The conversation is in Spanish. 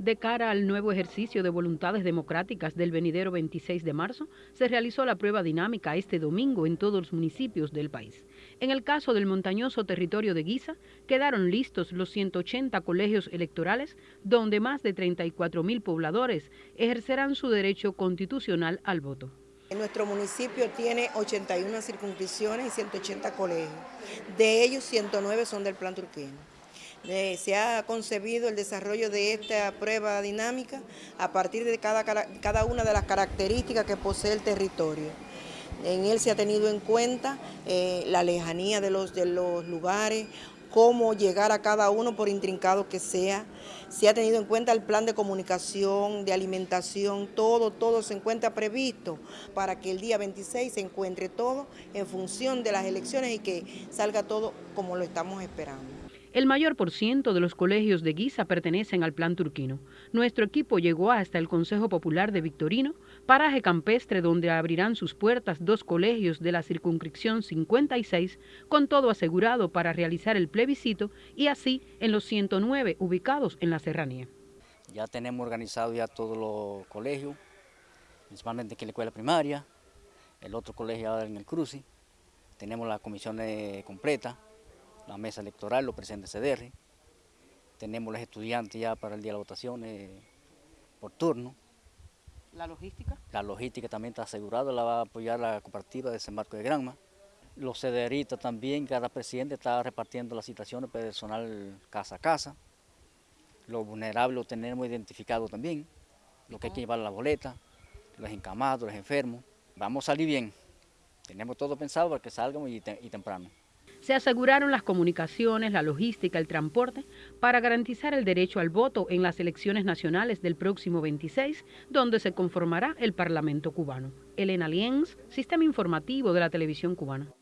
De cara al nuevo ejercicio de voluntades democráticas del venidero 26 de marzo, se realizó la prueba dinámica este domingo en todos los municipios del país. En el caso del montañoso territorio de Guisa, quedaron listos los 180 colegios electorales, donde más de 34 mil pobladores ejercerán su derecho constitucional al voto. Nuestro municipio tiene 81 circunscripciones y 180 colegios. De ellos, 109 son del plan turquino se ha concebido el desarrollo de esta prueba dinámica a partir de cada, cada una de las características que posee el territorio. En él se ha tenido en cuenta eh, la lejanía de los, de los lugares, cómo llegar a cada uno por intrincado que sea. Se ha tenido en cuenta el plan de comunicación, de alimentación, todo, todo se encuentra previsto para que el día 26 se encuentre todo en función de las elecciones y que salga todo como lo estamos esperando. El mayor por ciento de los colegios de Guisa pertenecen al plan turquino. Nuestro equipo llegó hasta el Consejo Popular de Victorino, paraje campestre donde abrirán sus puertas dos colegios de la circunscripción 56, con todo asegurado para realizar el plebiscito y así en los 109 ubicados en la serranía. Ya tenemos organizado ya todos los colegios, principalmente aquí en la escuela primaria, el otro colegio ahora en el Cruci, tenemos la comisión completa, la mesa electoral, lo presenta CDR. Tenemos los estudiantes ya para el día de la votación eh, por turno. ¿La logística? La logística también está asegurada, la va a apoyar la cooperativa de Desembarco de Granma. Los CDRistas también, cada presidente está repartiendo las citaciones personal casa a casa. Los vulnerables lo tenemos identificado también, lo que hay que llevar la boleta, los encamados, los enfermos. Vamos a salir bien, tenemos todo pensado para que salgamos y temprano. Se aseguraron las comunicaciones, la logística, el transporte para garantizar el derecho al voto en las elecciones nacionales del próximo 26, donde se conformará el Parlamento cubano. Elena Lienz, Sistema Informativo de la Televisión Cubana.